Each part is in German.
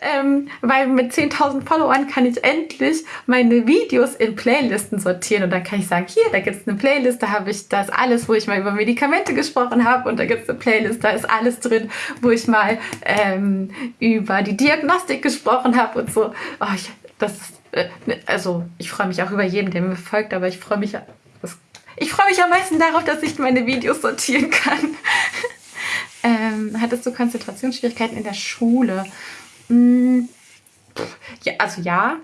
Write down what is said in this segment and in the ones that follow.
ähm, weil mit 10.000 Followern kann ich endlich meine Videos in Playlisten sortieren und dann kann ich sagen, hier, da gibt es eine Playlist, da habe ich das alles, wo ich mal über Medikamente gesprochen habe und da gibt es eine Playlist, da ist alles drin, wo ich mal ähm, über die Diagnostik gesprochen habe und so. Oh, ich, das äh, also ich freue mich auch über jeden, der mir folgt, aber ich freue mich, ich freue mich am meisten darauf, dass ich meine Videos sortieren kann. ähm, hattest du Konzentrationsschwierigkeiten in der Schule? Hm, ja, also ja.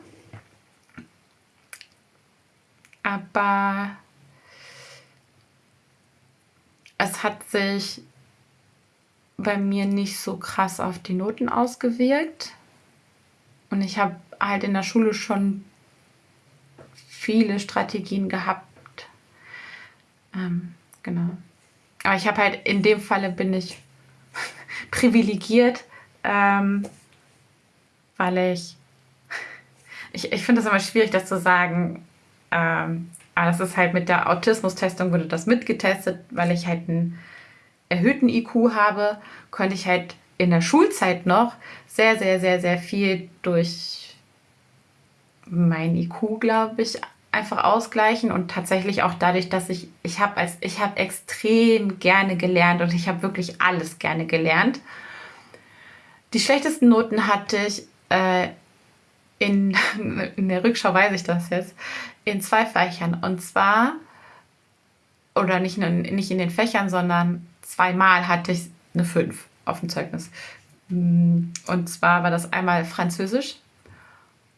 Aber es hat sich bei mir nicht so krass auf die Noten ausgewirkt. Und ich habe halt in der Schule schon viele Strategien gehabt. Ähm, genau. Aber ich habe halt in dem Falle bin ich privilegiert, ähm, weil ich, ich, ich finde es immer schwierig, das zu sagen, ähm, aber das ist halt mit der Autismus-Testung wurde das mitgetestet, weil ich halt einen erhöhten IQ habe, konnte ich halt in der Schulzeit noch sehr, sehr, sehr, sehr viel durch mein IQ, glaube ich, einfach ausgleichen und tatsächlich auch dadurch, dass ich, ich habe als, ich habe extrem gerne gelernt und ich habe wirklich alles gerne gelernt. Die schlechtesten Noten hatte ich äh, in, in der Rückschau weiß ich das jetzt, in zwei Fächern. Und zwar, oder nicht, nicht in den Fächern, sondern zweimal hatte ich eine 5 auf dem Zeugnis. Und zwar war das einmal Französisch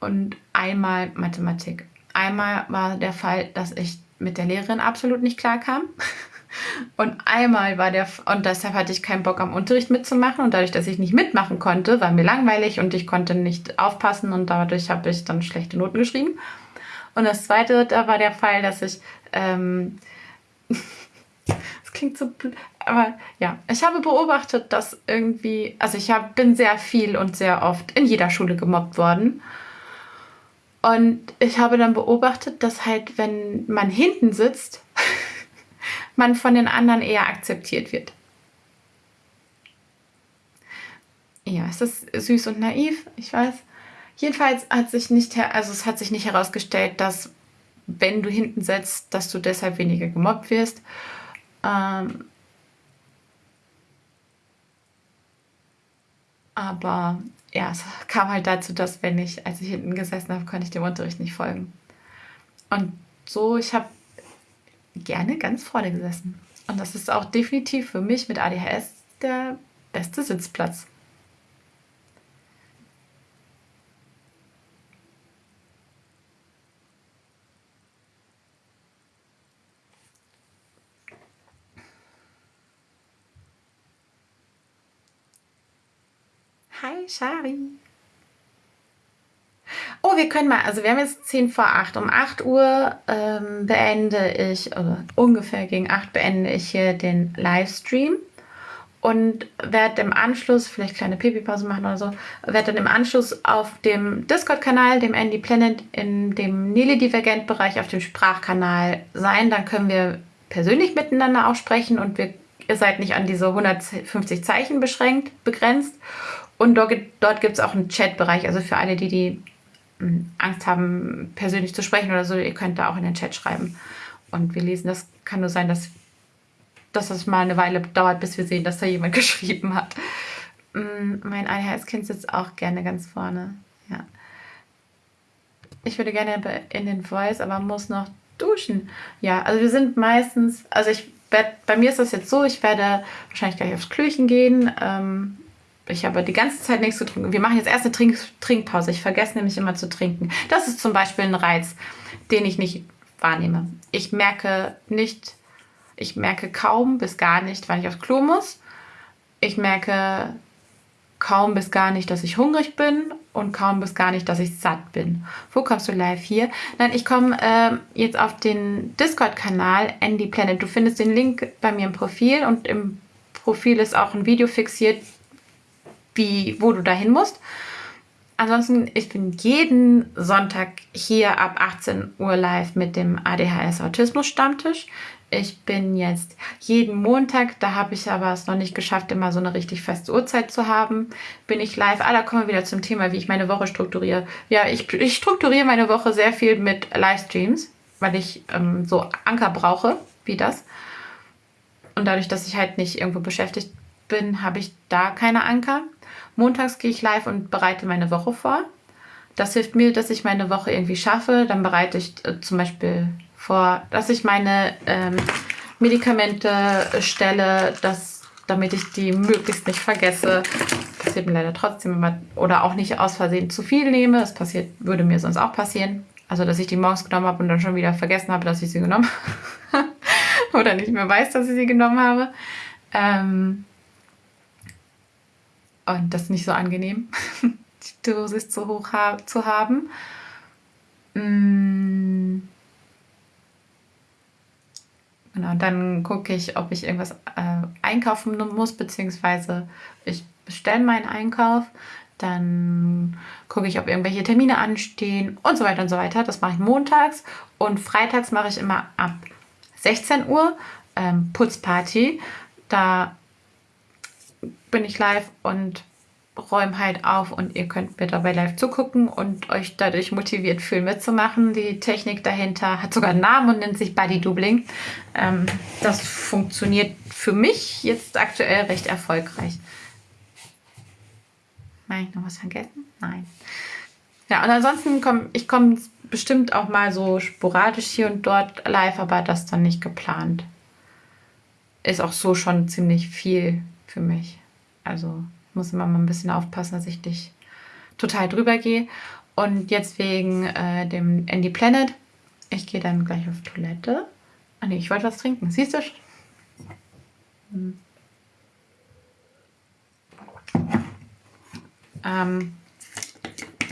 und einmal Mathematik. Einmal war der Fall, dass ich mit der Lehrerin absolut nicht klar kam. Und einmal war der, und deshalb hatte ich keinen Bock am Unterricht mitzumachen. Und dadurch, dass ich nicht mitmachen konnte, war mir langweilig und ich konnte nicht aufpassen und dadurch habe ich dann schlechte Noten geschrieben. Und das zweite, da war der Fall, dass ich, ähm, das klingt so, aber ja, ich habe beobachtet, dass irgendwie, also ich hab, bin sehr viel und sehr oft in jeder Schule gemobbt worden. Und ich habe dann beobachtet, dass halt, wenn man hinten sitzt, man von den anderen eher akzeptiert wird. Ja, ist das süß und naiv? Ich weiß. Jedenfalls hat sich nicht, also es hat sich nicht herausgestellt, dass wenn du hinten sitzt, dass du deshalb weniger gemobbt wirst. Ähm aber ja, es kam halt dazu, dass wenn ich, als ich hinten gesessen habe, konnte ich dem Unterricht nicht folgen. Und so, ich habe gerne ganz vorne gesessen. Und das ist auch definitiv für mich mit ADHS der beste Sitzplatz. Hi, Shari. Wir können mal, also wir haben jetzt 10 vor 8. Um 8 Uhr ähm, beende ich, oder ungefähr gegen 8 beende ich hier den Livestream und werde im Anschluss, vielleicht kleine Pipi-Pause machen oder so, werde dann im Anschluss auf dem Discord-Kanal, dem Andy Planet, in dem Nili-Divergent-Bereich auf dem Sprachkanal sein. Dann können wir persönlich miteinander auch sprechen und wir, ihr seid nicht an diese 150 Zeichen beschränkt, begrenzt. Und dort, dort gibt es auch einen Chat-Bereich, also für alle, die, die Angst haben, persönlich zu sprechen oder so, ihr könnt da auch in den Chat schreiben. Und wir lesen, das kann nur sein, dass, dass das mal eine Weile dauert, bis wir sehen, dass da jemand geschrieben hat. Hm, mein ADHS-Kind sitzt auch gerne ganz vorne. Ja. Ich würde gerne in den Voice, aber muss noch duschen. Ja, also wir sind meistens, also ich werde, bei mir ist das jetzt so, ich werde wahrscheinlich gleich aufs Klöchen gehen. Ähm, ich habe die ganze Zeit nichts getrunken. Wir machen jetzt erst eine Trink Trinkpause. Ich vergesse nämlich immer zu trinken. Das ist zum Beispiel ein Reiz, den ich nicht wahrnehme. Ich merke nicht, ich merke kaum bis gar nicht, wann ich aufs Klo muss. Ich merke kaum bis gar nicht, dass ich hungrig bin und kaum bis gar nicht, dass ich satt bin. Wo kommst du live hier? Nein, ich komme äh, jetzt auf den Discord-Kanal Andy Planet. Du findest den Link bei mir im Profil und im Profil ist auch ein Video fixiert, wie, wo du dahin musst. Ansonsten, ich bin jeden Sonntag hier ab 18 Uhr live mit dem ADHS Autismus Stammtisch. Ich bin jetzt jeden Montag, da habe ich aber es noch nicht geschafft, immer so eine richtig feste Uhrzeit zu haben, bin ich live. Ah, da kommen wir wieder zum Thema, wie ich meine Woche strukturiere. Ja, ich, ich strukturiere meine Woche sehr viel mit Livestreams, weil ich ähm, so Anker brauche, wie das. Und dadurch, dass ich halt nicht irgendwo beschäftigt bin, habe ich da keine Anker. Montags gehe ich live und bereite meine Woche vor. Das hilft mir, dass ich meine Woche irgendwie schaffe. Dann bereite ich äh, zum Beispiel vor, dass ich meine ähm, Medikamente stelle, dass, damit ich die möglichst nicht vergesse. Passiert mir leider trotzdem immer, oder auch nicht aus Versehen zu viel nehme. Das passiert, würde mir sonst auch passieren. Also, dass ich die morgens genommen habe und dann schon wieder vergessen habe, dass ich sie genommen habe. oder nicht mehr weiß, dass ich sie genommen habe. Ähm, und das ist nicht so angenehm, die Dosis zu hoch ha zu haben. Mm. Genau, dann gucke ich, ob ich irgendwas äh, einkaufen muss, beziehungsweise ich bestelle meinen Einkauf. Dann gucke ich, ob irgendwelche Termine anstehen und so weiter und so weiter. Das mache ich montags. Und freitags mache ich immer ab 16 Uhr ähm, Putzparty. Da bin ich live und räume halt auf und ihr könnt mir dabei live zugucken und euch dadurch motiviert fühlen mitzumachen. Die Technik dahinter hat sogar einen Namen und nennt sich Body Doubling. Ähm, das funktioniert für mich jetzt aktuell recht erfolgreich. Habe ich noch was vergessen? Nein. Ja, und ansonsten komme ich komme bestimmt auch mal so sporadisch hier und dort live, aber das dann nicht geplant. Ist auch so schon ziemlich viel für mich. Also muss immer mal ein bisschen aufpassen, dass ich nicht total drüber gehe. Und jetzt wegen äh, dem Andy Planet. Ich gehe dann gleich auf Toilette. Ah nee, ich wollte was trinken. Siehst du? Hm. Ähm,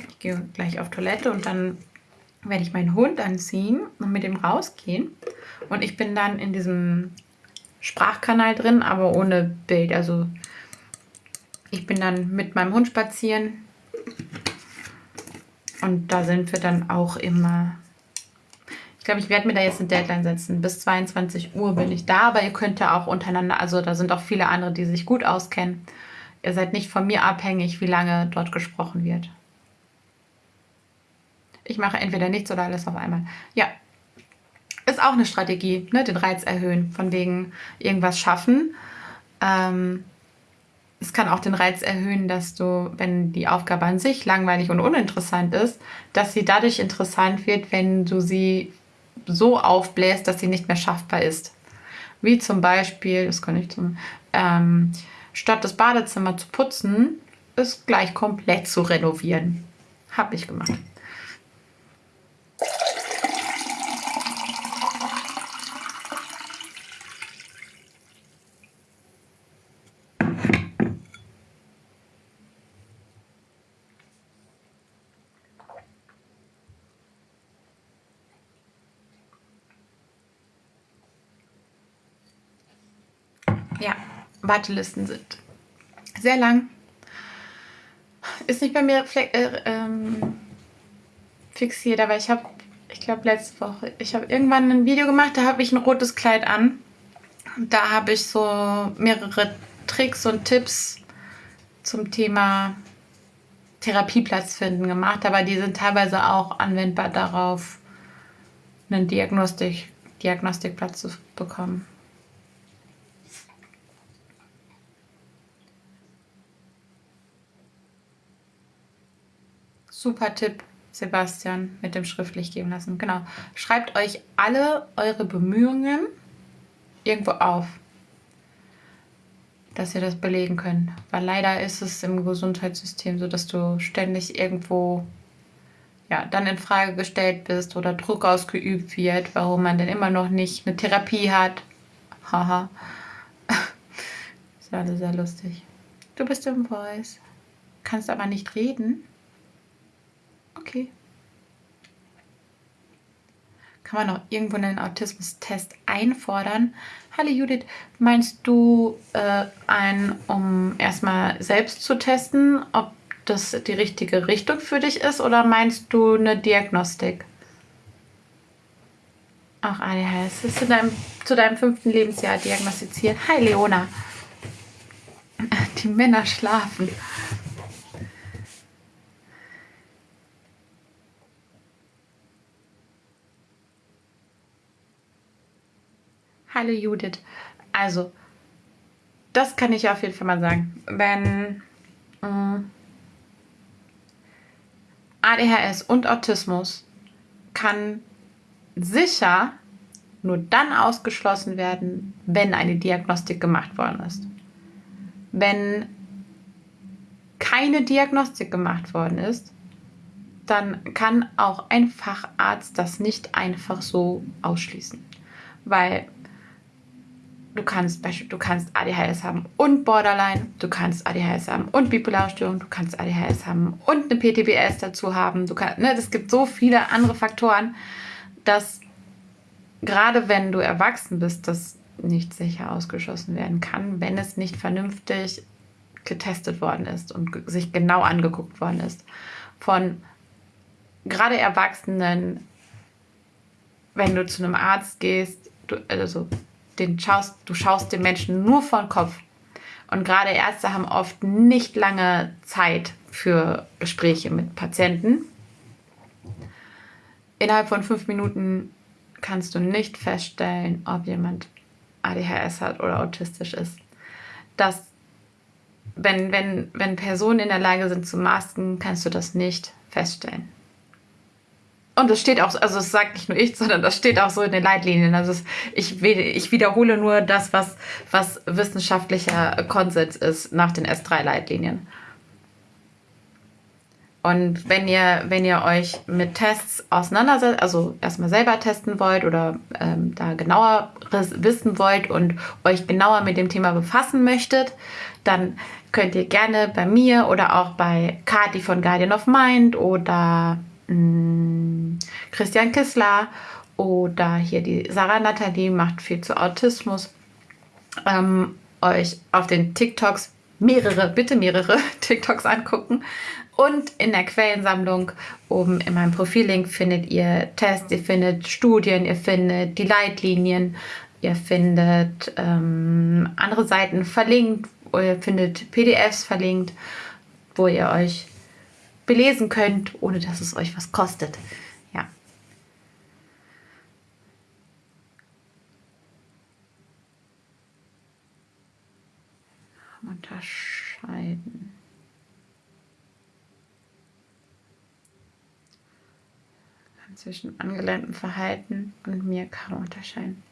ich gehe gleich auf Toilette und dann werde ich meinen Hund anziehen und mit ihm rausgehen. Und ich bin dann in diesem Sprachkanal drin, aber ohne Bild. Also ich bin dann mit meinem Hund spazieren. Und da sind wir dann auch immer. Ich glaube, ich werde mir da jetzt eine Deadline setzen. Bis 22 Uhr bin ich da, aber ihr könnt ja auch untereinander, also da sind auch viele andere, die sich gut auskennen. Ihr seid nicht von mir abhängig, wie lange dort gesprochen wird. Ich mache entweder nichts oder alles auf einmal. Ja, ist auch eine Strategie, ne? den Reiz erhöhen, von wegen irgendwas schaffen. Ähm, es kann auch den Reiz erhöhen, dass du, wenn die Aufgabe an sich langweilig und uninteressant ist, dass sie dadurch interessant wird, wenn du sie so aufbläst, dass sie nicht mehr schaffbar ist. Wie zum Beispiel, das kann ich zum, ähm, statt das Badezimmer zu putzen, ist gleich komplett zu renovieren. Habe ich gemacht. Ja, Wartelisten sind sehr lang. Ist nicht bei mir äh, ähm, fixiert, aber ich habe, ich glaube letzte Woche, ich habe irgendwann ein Video gemacht, da habe ich ein rotes Kleid an. Da habe ich so mehrere Tricks und Tipps zum Thema Therapieplatz finden gemacht, aber die sind teilweise auch anwendbar darauf, einen Diagnostik, Diagnostikplatz zu bekommen. Super Tipp, Sebastian, mit dem schriftlich geben lassen. Genau. Schreibt euch alle eure Bemühungen irgendwo auf, dass ihr das belegen könnt. Weil leider ist es im Gesundheitssystem so, dass du ständig irgendwo ja, dann in Frage gestellt bist oder Druck ausgeübt wird, warum man denn immer noch nicht eine Therapie hat. Haha. ist alles sehr lustig. Du bist im Voice, kannst aber nicht reden. Okay. Kann man auch irgendwo einen Autismus-Test einfordern? Hallo Judith, meinst du äh, einen, um erstmal selbst zu testen, ob das die richtige Richtung für dich ist oder meinst du eine Diagnostik? Auch ADHS. Ist in deinem zu deinem fünften Lebensjahr diagnostiziert. Hi Leona. Die Männer schlafen. Hallo Judith. Also, das kann ich auf jeden Fall mal sagen. Wenn äh, ADHS und Autismus kann sicher nur dann ausgeschlossen werden, wenn eine Diagnostik gemacht worden ist. Wenn keine Diagnostik gemacht worden ist, dann kann auch ein Facharzt das nicht einfach so ausschließen. Weil du kannst du kannst ADHS haben und Borderline, du kannst ADHS haben und bipolare Störung, du kannst ADHS haben und eine PTBS dazu haben. Du kannst, ne, es gibt so viele andere Faktoren, dass gerade wenn du erwachsen bist, das nicht sicher ausgeschlossen werden kann, wenn es nicht vernünftig getestet worden ist und sich genau angeguckt worden ist. Von gerade Erwachsenen, wenn du zu einem Arzt gehst, du, also den schaust, du schaust den Menschen nur vor den Kopf. Und gerade Ärzte haben oft nicht lange Zeit für Gespräche mit Patienten. Innerhalb von fünf Minuten kannst du nicht feststellen, ob jemand ADHS hat oder autistisch ist. Dass, wenn, wenn, wenn Personen in der Lage sind zu masken, kannst du das nicht feststellen. Und das steht auch, also das sagt nicht nur ich, sondern das steht auch so in den Leitlinien. Also es, ich, ich wiederhole nur das, was, was wissenschaftlicher Konsens ist nach den S3-Leitlinien. Und wenn ihr, wenn ihr euch mit Tests auseinandersetzt, also erstmal selber testen wollt oder ähm, da genauer wissen wollt und euch genauer mit dem Thema befassen möchtet, dann könnt ihr gerne bei mir oder auch bei Kati von Guardian of Mind oder mm, Christian Kissler oder hier die Sarah Nathalie macht viel zu Autismus, ähm, euch auf den TikToks mehrere, bitte mehrere TikToks angucken. Und in der Quellensammlung oben in meinem Profillink findet ihr Tests, ihr findet Studien, ihr findet die Leitlinien, ihr findet ähm, andere Seiten verlinkt, ihr findet PDFs verlinkt, wo ihr euch belesen könnt, ohne dass es euch was kostet. Ja. Unterscheiden. zwischen angelerntem Verhalten und mir kaum unterscheiden.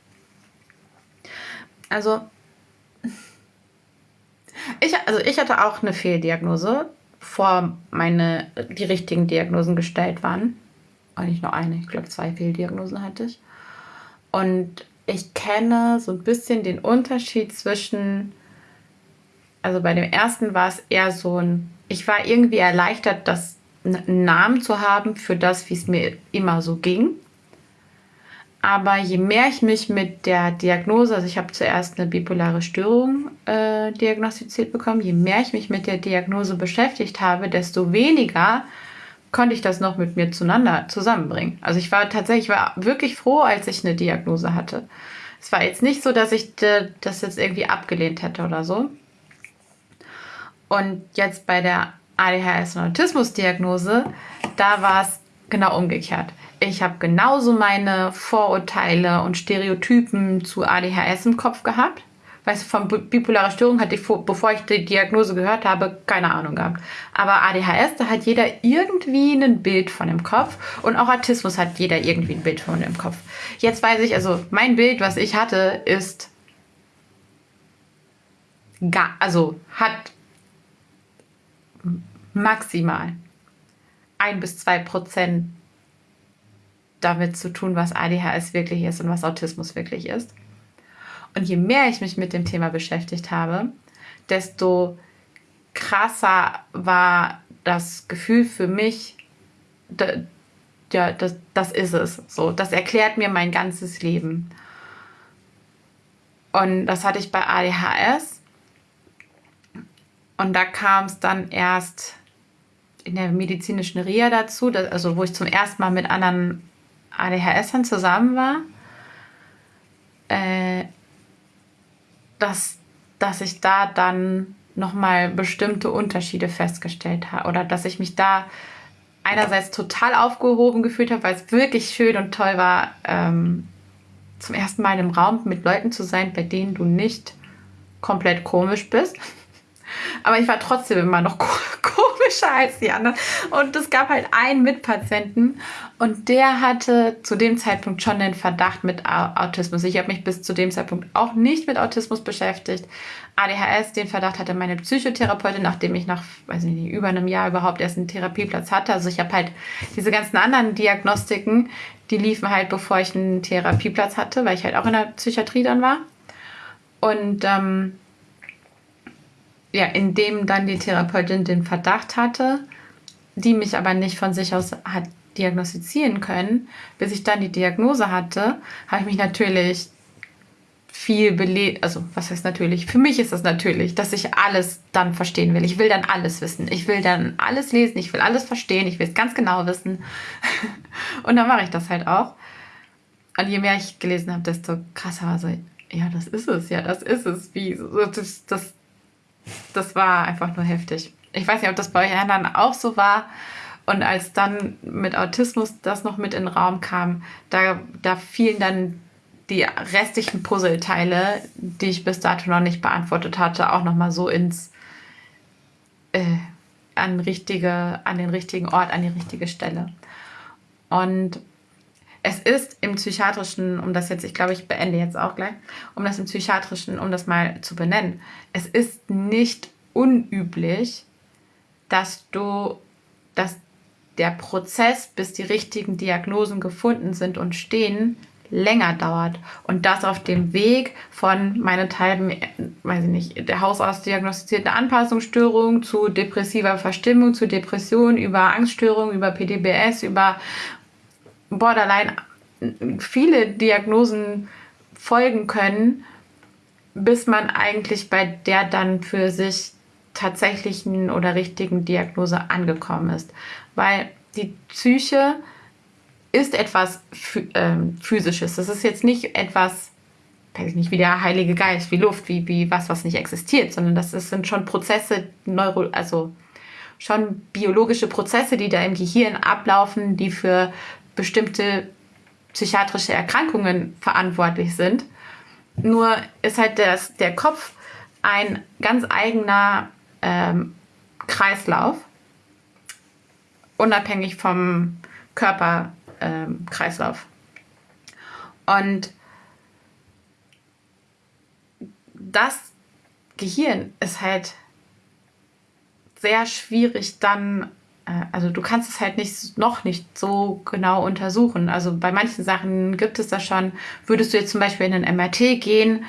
Also ich, also ich hatte auch eine Fehldiagnose, bevor meine, die richtigen Diagnosen gestellt waren. Eigentlich nur eine, ich glaube zwei Fehldiagnosen hatte ich. Und ich kenne so ein bisschen den Unterschied zwischen, also bei dem ersten war es eher so ein, ich war irgendwie erleichtert, dass einen Namen zu haben für das, wie es mir immer so ging. Aber je mehr ich mich mit der Diagnose, also ich habe zuerst eine bipolare Störung äh, diagnostiziert bekommen, je mehr ich mich mit der Diagnose beschäftigt habe, desto weniger konnte ich das noch mit mir zueinander zusammenbringen. Also ich war tatsächlich, ich war wirklich froh, als ich eine Diagnose hatte. Es war jetzt nicht so, dass ich das jetzt irgendwie abgelehnt hätte oder so. Und jetzt bei der ADHS und Autismus-Diagnose, da war es genau umgekehrt. Ich habe genauso meine Vorurteile und Stereotypen zu ADHS im Kopf gehabt. Weißt du, von bipolarer Störung hatte ich, bevor ich die Diagnose gehört habe, keine Ahnung gehabt. Aber ADHS, da hat jeder irgendwie ein Bild von dem Kopf. Und auch Autismus hat jeder irgendwie ein Bild von dem Kopf. Jetzt weiß ich, also mein Bild, was ich hatte, ist also hat maximal ein bis zwei Prozent damit zu tun, was ADHS wirklich ist und was Autismus wirklich ist. Und je mehr ich mich mit dem Thema beschäftigt habe, desto krasser war das Gefühl für mich, ja, das, das ist es. So, das erklärt mir mein ganzes Leben. Und das hatte ich bei ADHS. Und da kam es dann erst in der medizinischen Reha dazu, also wo ich zum ersten Mal mit anderen ADHSern zusammen war. äh, dass, dass ich da dann nochmal bestimmte Unterschiede festgestellt habe oder dass ich mich da einerseits total aufgehoben gefühlt habe, weil es wirklich schön und toll war, ähm, zum ersten Mal im Raum mit Leuten zu sein, bei denen du nicht komplett komisch bist. Aber ich war trotzdem immer noch komischer als die anderen. Und es gab halt einen Mitpatienten und der hatte zu dem Zeitpunkt schon den Verdacht mit Autismus. Ich habe mich bis zu dem Zeitpunkt auch nicht mit Autismus beschäftigt. ADHS, den Verdacht hatte meine Psychotherapeutin, nachdem ich nach, weiß nicht, über einem Jahr überhaupt erst einen Therapieplatz hatte. Also ich habe halt diese ganzen anderen Diagnostiken, die liefen halt, bevor ich einen Therapieplatz hatte, weil ich halt auch in der Psychiatrie dann war. Und ähm, ja, indem dann die Therapeutin den Verdacht hatte, die mich aber nicht von sich aus hat diagnostizieren können, bis ich dann die Diagnose hatte, habe ich mich natürlich viel belegt, also was heißt natürlich, für mich ist das natürlich, dass ich alles dann verstehen will. Ich will dann alles wissen. Ich will dann alles lesen, ich will alles verstehen, ich will es ganz genau wissen. Und dann mache ich das halt auch. Und je mehr ich gelesen habe, desto krasser war so, ja, das ist es, ja, das ist es. Wie, das, das, das war einfach nur heftig. Ich weiß nicht, ob das bei euch anderen auch so war. Und als dann mit Autismus das noch mit in den Raum kam, da, da fielen dann die restlichen Puzzleteile, die ich bis dato noch nicht beantwortet hatte, auch nochmal so ins äh, an, richtige, an den richtigen Ort, an die richtige Stelle. Und es ist im psychiatrischen, um das jetzt, ich glaube, ich beende jetzt auch gleich, um das im psychiatrischen, um das mal zu benennen, es ist nicht unüblich, dass du, dass der Prozess, bis die richtigen Diagnosen gefunden sind und stehen, länger dauert. Und das auf dem Weg von meinethalben, weiß ich nicht, der Hausarzt diagnostizierte Anpassungsstörung zu depressiver Verstimmung, zu Depression, über Angststörung, über PDBS, über Borderline viele Diagnosen folgen können, bis man eigentlich bei der dann für sich tatsächlichen oder richtigen Diagnose angekommen ist. Weil die Psyche ist etwas ähm, Physisches. Das ist jetzt nicht etwas, weiß ich nicht, wie der Heilige Geist, wie Luft, wie, wie was, was nicht existiert, sondern das sind schon Prozesse, Neuro, also schon biologische Prozesse, die da im Gehirn ablaufen, die für bestimmte psychiatrische Erkrankungen verantwortlich sind. Nur ist halt das, der Kopf ein ganz eigener ähm, Kreislauf, unabhängig vom Körperkreislauf. Ähm, Und das Gehirn ist halt sehr schwierig dann also du kannst es halt nicht noch nicht so genau untersuchen. Also bei manchen Sachen gibt es das schon. Würdest du jetzt zum Beispiel in ein MRT gehen,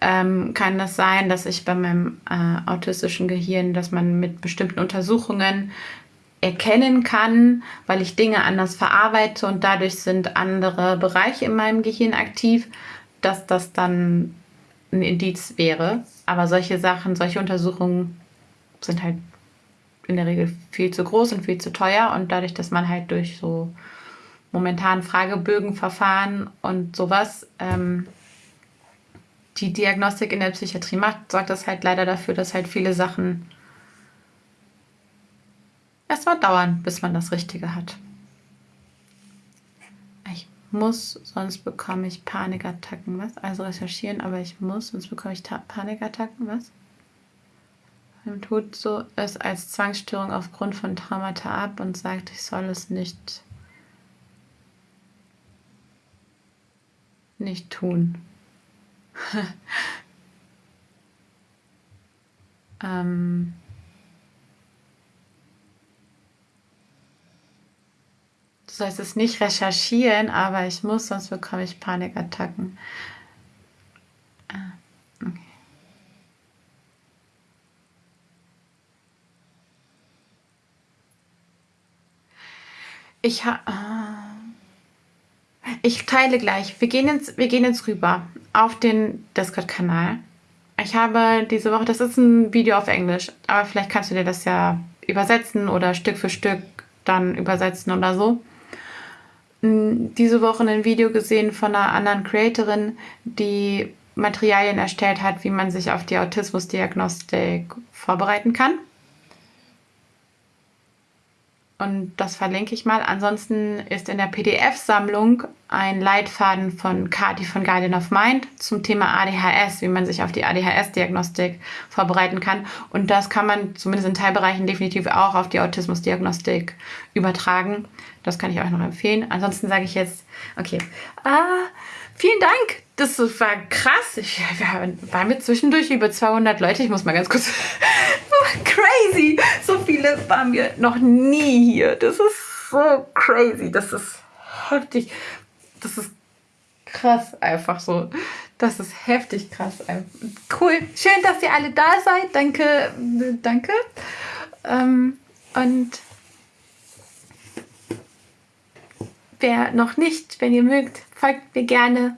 ähm, kann das sein, dass ich bei meinem äh, autistischen Gehirn, dass man mit bestimmten Untersuchungen erkennen kann, weil ich Dinge anders verarbeite und dadurch sind andere Bereiche in meinem Gehirn aktiv, dass das dann ein Indiz wäre. Aber solche Sachen, solche Untersuchungen sind halt in der Regel viel zu groß und viel zu teuer. Und dadurch, dass man halt durch so momentan Fragebögenverfahren und sowas ähm, die Diagnostik in der Psychiatrie macht, sorgt das halt leider dafür, dass halt viele Sachen erstmal dauern, bis man das Richtige hat. Ich muss, sonst bekomme ich Panikattacken, was? Also recherchieren, aber ich muss, sonst bekomme ich Panikattacken, was? Tut so es als Zwangsstörung aufgrund von Traumata ab und sagt, ich soll es nicht, nicht tun. ähm, du sollst es nicht recherchieren, aber ich muss, sonst bekomme ich Panikattacken. Ich ha ich teile gleich. Wir gehen jetzt, wir gehen jetzt rüber auf den Discord-Kanal. Ich habe diese Woche, das ist ein Video auf Englisch, aber vielleicht kannst du dir das ja übersetzen oder Stück für Stück dann übersetzen oder so. diese Woche ein Video gesehen von einer anderen Creatorin, die Materialien erstellt hat, wie man sich auf die Autismusdiagnostik vorbereiten kann. Und das verlinke ich mal. Ansonsten ist in der PDF-Sammlung ein Leitfaden von Kati von Guardian of Mind zum Thema ADHS, wie man sich auf die ADHS-Diagnostik vorbereiten kann. Und das kann man zumindest in Teilbereichen definitiv auch auf die Autismusdiagnostik übertragen. Das kann ich euch noch empfehlen. Ansonsten sage ich jetzt, okay, ah, vielen Dank. Das war krass. Ich, wir waren wir zwischendurch über 200 Leute. Ich muss mal ganz kurz. crazy. So viele waren wir noch nie hier. Das ist so crazy. Das ist heftig. Das ist krass einfach so. Das ist heftig krass. Cool. Schön, dass ihr alle da seid. Danke. Danke. Ähm, und wer noch nicht, wenn ihr mögt, folgt mir gerne.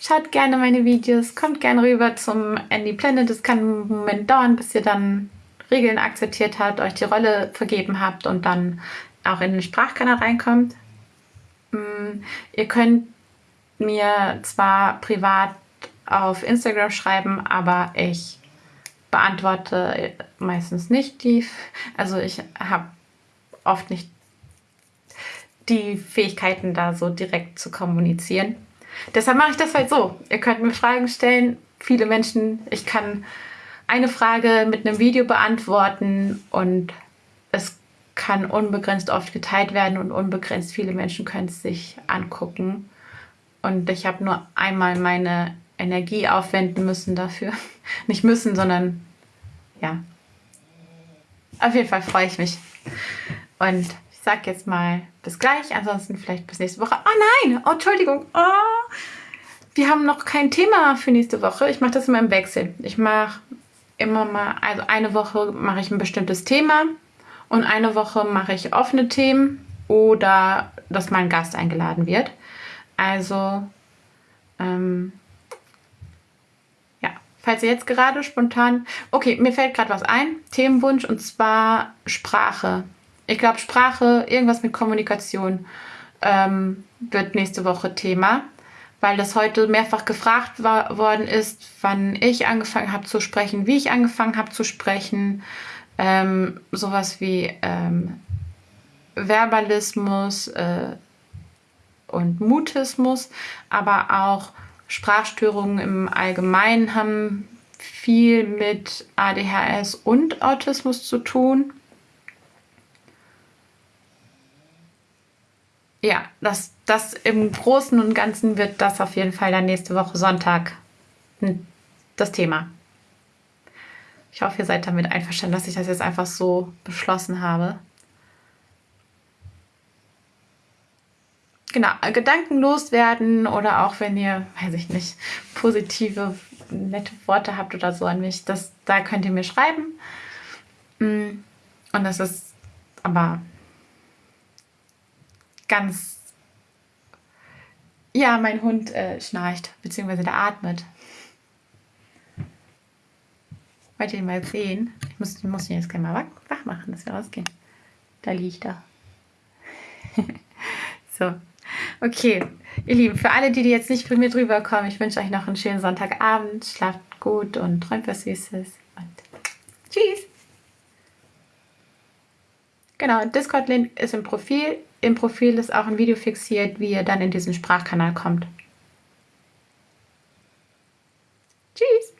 Schaut gerne meine Videos, kommt gerne rüber zum Andy Planet. Es kann einen Moment dauern, bis ihr dann Regeln akzeptiert habt, euch die Rolle vergeben habt und dann auch in den Sprachkanal reinkommt. Mm, ihr könnt mir zwar privat auf Instagram schreiben, aber ich beantworte meistens nicht die. Also ich habe oft nicht die Fähigkeiten, da so direkt zu kommunizieren. Deshalb mache ich das halt so. Ihr könnt mir Fragen stellen. Viele Menschen, ich kann eine Frage mit einem Video beantworten und es kann unbegrenzt oft geteilt werden und unbegrenzt viele Menschen können es sich angucken. Und ich habe nur einmal meine Energie aufwenden müssen dafür. Nicht müssen, sondern ja. Auf jeden Fall freue ich mich. Und sage jetzt mal bis gleich. Ansonsten vielleicht bis nächste Woche. Oh nein! Oh, Entschuldigung. Oh. Wir haben noch kein Thema für nächste Woche. Ich mache das immer im Wechsel. Ich mache immer mal, also eine Woche mache ich ein bestimmtes Thema und eine Woche mache ich offene Themen oder dass mein Gast eingeladen wird. Also, ähm, ja, falls ihr jetzt gerade spontan, okay, mir fällt gerade was ein, Themenwunsch und zwar Sprache. Ich glaube, Sprache, irgendwas mit Kommunikation ähm, wird nächste Woche Thema weil das heute mehrfach gefragt war, worden ist, wann ich angefangen habe zu sprechen, wie ich angefangen habe zu sprechen. Ähm, sowas wie ähm, Verbalismus äh, und Mutismus, aber auch Sprachstörungen im Allgemeinen haben viel mit ADHS und Autismus zu tun. Ja, das, das im Großen und Ganzen wird das auf jeden Fall dann nächste Woche Sonntag das Thema. Ich hoffe, ihr seid damit einverstanden, dass ich das jetzt einfach so beschlossen habe. Genau, Gedanken loswerden oder auch wenn ihr, weiß ich nicht, positive, nette Worte habt oder so an mich, das, da könnt ihr mir schreiben. Mm, und das ist aber ganz. Ja, mein Hund äh, schnarcht, beziehungsweise der atmet. Wollt ihr ihn mal sehen? Ich muss, ich muss ihn jetzt gleich mal wach, machen, dass wir rausgehen. Da liegt er. so. Okay, ihr Lieben, für alle, die, die jetzt nicht mit mir drüber kommen, ich wünsche euch noch einen schönen Sonntagabend. Schlaft gut und träumt was Süßes. Und tschüss. Genau, Discord-Link ist im Profil im Profil ist auch ein Video fixiert, wie ihr dann in diesen Sprachkanal kommt. Tschüss!